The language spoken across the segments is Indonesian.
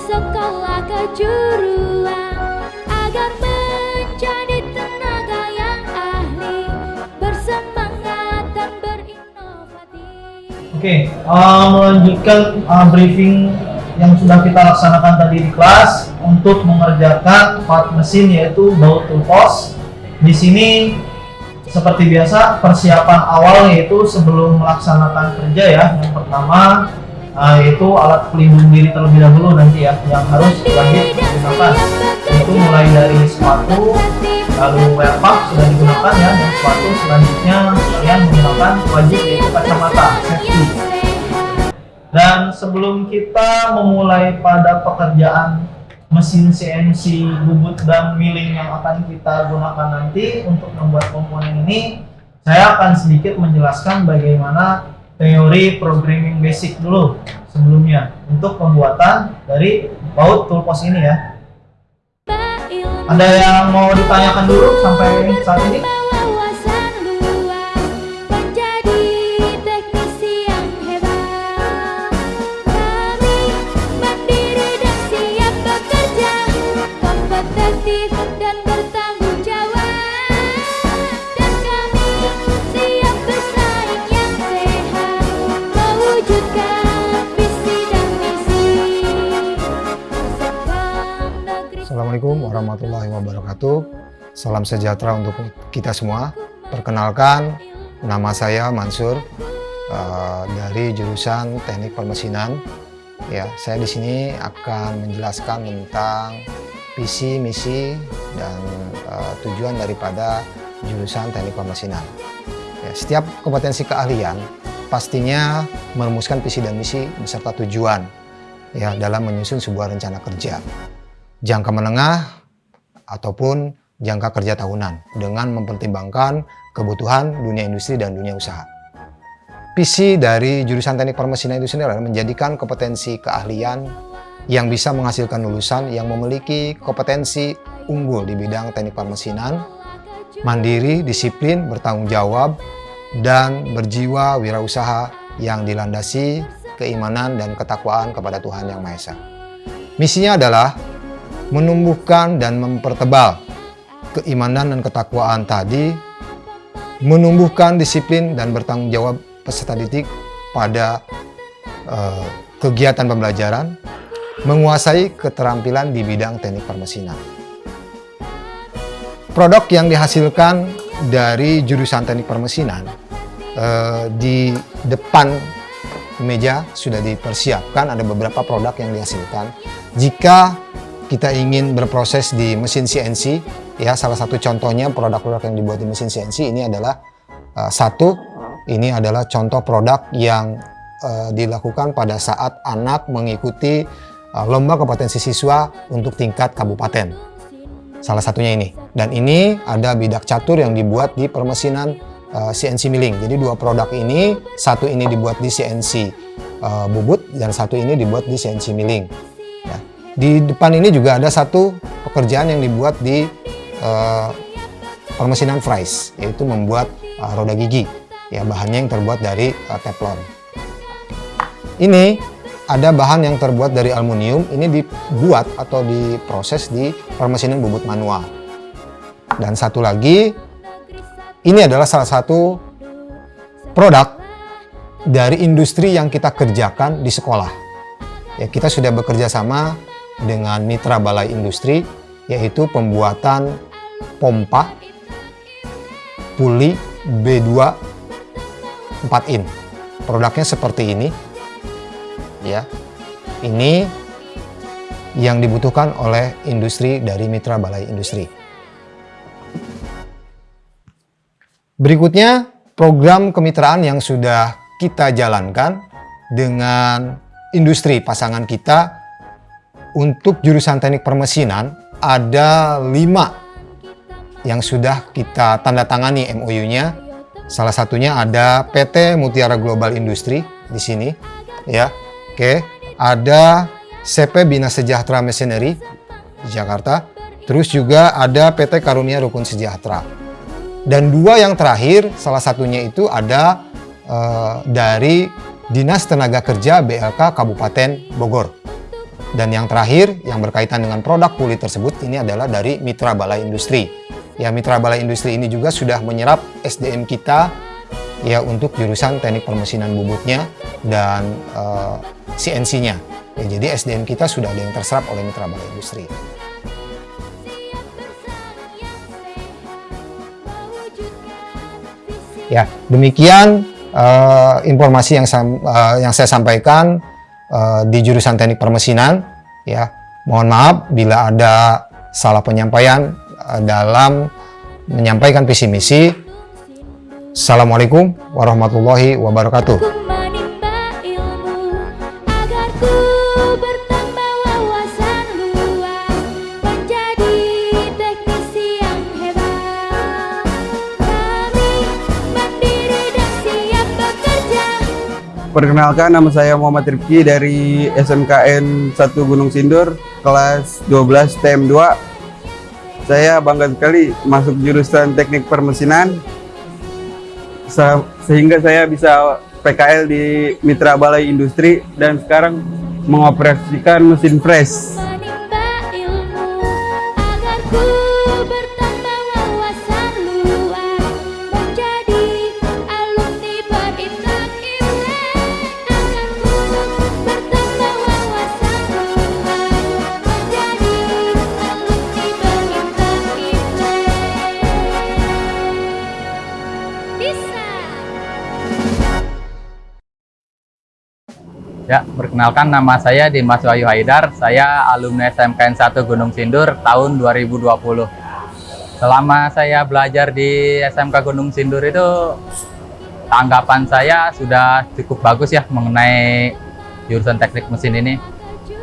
bersekolah kejuruan agar menjadi tenaga yang ahli bersemangat dan berinovatif. Oke, uh, melanjutkan uh, briefing yang sudah kita laksanakan tadi di kelas untuk mengerjakan part mesin yaitu baut tulpos. Di sini seperti biasa persiapan awal yaitu sebelum melaksanakan kerja ya. Yang pertama uh, yaitu alat pelindung diri terlebih dahulu nanti ya yang harus wajib digunakan. Itu mulai dari sepatu, lalu wear pump sudah digunakan ya, dan sepatu selanjutnya kalian menggunakan wajib yaitu kacamata safety. Dan sebelum kita memulai pada pekerjaan mesin CNC bubut dan milling yang akan kita gunakan nanti untuk membuat komponen ini, saya akan sedikit menjelaskan bagaimana teori programming basic dulu sebelumnya untuk pembuatan dari baut toolbox ini ya. Ada yang mau ditanyakan dulu sampai saat ini? Warahmatullahi wabarakatuh. Salam sejahtera untuk kita semua. Perkenalkan, nama saya Mansur eh, dari jurusan Teknik Permesinan. Ya, saya di sini akan menjelaskan tentang visi, misi, dan eh, tujuan daripada jurusan Teknik Permesinan. Ya, setiap kompetensi keahlian pastinya merumuskan visi dan misi beserta tujuan ya dalam menyusun sebuah rencana kerja jangka menengah ataupun jangka kerja tahunan dengan mempertimbangkan kebutuhan dunia industri dan dunia usaha. Visi dari jurusan teknik permesinan itu sendiri adalah menjadikan kompetensi keahlian yang bisa menghasilkan lulusan yang memiliki kompetensi unggul di bidang teknik permesinan, mandiri, disiplin, bertanggung jawab, dan berjiwa wirausaha yang dilandasi keimanan dan ketakwaan kepada Tuhan Yang Maha Esa. Misinya adalah menumbuhkan dan mempertebal keimanan dan ketakwaan tadi, menumbuhkan disiplin dan bertanggung jawab peserta didik pada eh, kegiatan pembelajaran, menguasai keterampilan di bidang teknik permesinan. Produk yang dihasilkan dari jurusan teknik permesinan eh, di depan meja sudah dipersiapkan ada beberapa produk yang dihasilkan. Jika kita ingin berproses di mesin CNC, ya salah satu contohnya produk-produk yang dibuat di mesin CNC ini adalah uh, satu, ini adalah contoh produk yang uh, dilakukan pada saat anak mengikuti uh, lomba kompetensi siswa untuk tingkat kabupaten. Salah satunya ini. Dan ini ada bidak catur yang dibuat di permesinan uh, CNC milling. Jadi dua produk ini, satu ini dibuat di CNC uh, bubut dan satu ini dibuat di CNC milling. Di depan ini juga ada satu pekerjaan yang dibuat di uh, permesinan fries, yaitu membuat uh, roda gigi. Ya, bahannya yang terbuat dari uh, teflon. Ini ada bahan yang terbuat dari aluminium, ini dibuat atau diproses di permesinan bubut manual. Dan satu lagi, ini adalah salah satu produk dari industri yang kita kerjakan di sekolah. Ya, kita sudah bekerja sama dengan mitra balai industri, yaitu pembuatan pompa puli B2 4 in. Produknya seperti ini. Ya. Ini yang dibutuhkan oleh industri dari mitra balai industri. Berikutnya, program kemitraan yang sudah kita jalankan dengan industri pasangan kita untuk jurusan teknik permesinan ada lima yang sudah kita tanda tangani MOU-nya. Salah satunya ada PT Mutiara Global Industri di sini, ya. Oke, ada CP Bina Sejahtera Machinery di Jakarta. Terus juga ada PT Karunia Rukun Sejahtera. Dan dua yang terakhir, salah satunya itu ada uh, dari Dinas Tenaga Kerja BLK Kabupaten Bogor. Dan yang terakhir, yang berkaitan dengan produk kulit tersebut, ini adalah dari Mitra Balai Industri. Ya, Mitra Balai Industri ini juga sudah menyerap SDM kita ya untuk jurusan teknik permesinan bubutnya dan eh, CNC-nya. Ya, jadi SDM kita sudah ada yang terserap oleh Mitra Balai Industri. Ya, demikian eh, informasi yang eh, yang saya sampaikan eh, di jurusan teknik permesinan. Ya, mohon maaf bila ada salah penyampaian eh, dalam menyampaikan visi misi. Assalamualaikum warahmatullahi wabarakatuh. Perkenalkan nama saya Muhammad Rifki dari SMKN 1 Gunung Sindur kelas 12 TM 2. Saya bangga sekali masuk jurusan Teknik Permesinan Se- sehingga saya bisa PKL di Mitra Balai Industri dan sekarang mengoperasikan mesin press. Ya, perkenalkan nama saya Dimas Wahyu Haidar. Saya alumni SMKN 1 Gunung Sindur tahun 2020. Selama saya belajar di SMK Gunung Sindur itu tanggapan saya sudah cukup bagus ya mengenai jurusan teknik mesin ini.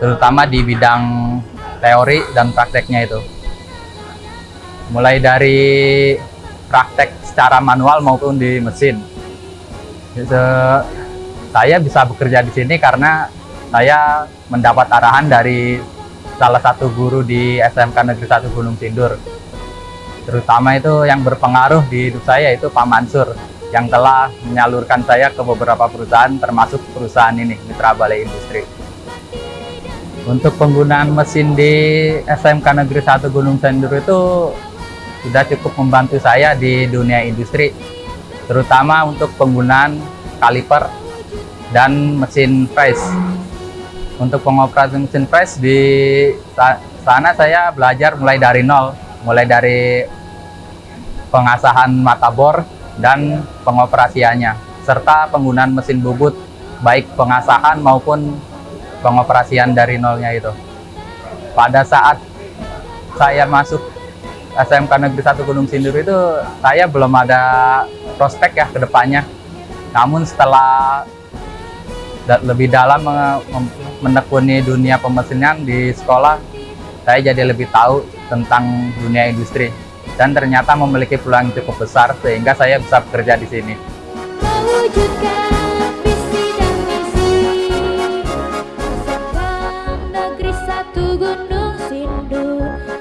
Terutama di bidang teori dan prakteknya itu. Mulai dari praktek secara manual maupun di mesin. Saya bisa bekerja di sini karena saya mendapat arahan dari salah satu guru di SMK Negeri 1 Gunung Sindur. Terutama itu yang berpengaruh di hidup saya itu Pak Mansur yang telah menyalurkan saya ke beberapa perusahaan termasuk perusahaan ini Mitra Balai Industri. Untuk penggunaan mesin di SMK Negeri 1 Gunung Sindur itu sudah cukup membantu saya di dunia industri terutama untuk penggunaan kaliper dan mesin press. Untuk pengoperasian mesin press di sa- sana saya belajar mulai dari nol, mulai dari pengasahan mata bor dan pengoperasiannya, serta penggunaan mesin bubut, baik pengasahan maupun pengoperasian dari nolnya itu. Pada saat saya masuk SMK Negeri 1 Gunung Sindur itu, saya belum ada prospek ya ke depannya. Namun setelah lebih dalam menekuni dunia pemesinan di sekolah, saya jadi lebih tahu tentang dunia industri. Dan ternyata memiliki peluang cukup besar sehingga saya bisa bekerja di sini.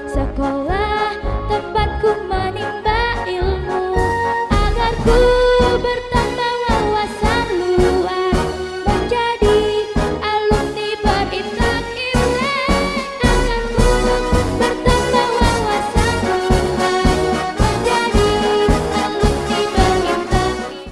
Sekolah